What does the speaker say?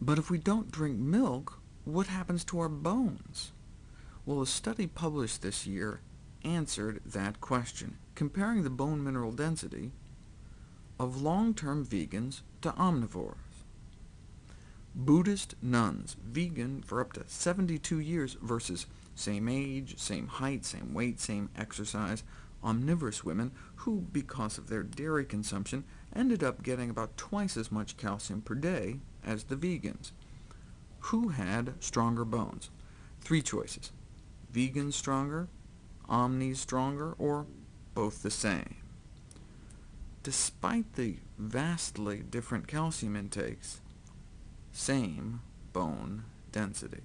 But if we don't drink milk, what happens to our bones? Well, a study published this year answered that question, comparing the bone mineral density of long-term vegans to omnivores. Buddhist nuns, vegan for up to 72 years, versus same age, same height, same weight, same exercise, omnivorous women, who, because of their dairy consumption, ended up getting about twice as much calcium per day as the vegans. Who had stronger bones? Three choices. Vegans stronger, omnis stronger, or both the same. Despite the vastly different calcium intakes, same bone density.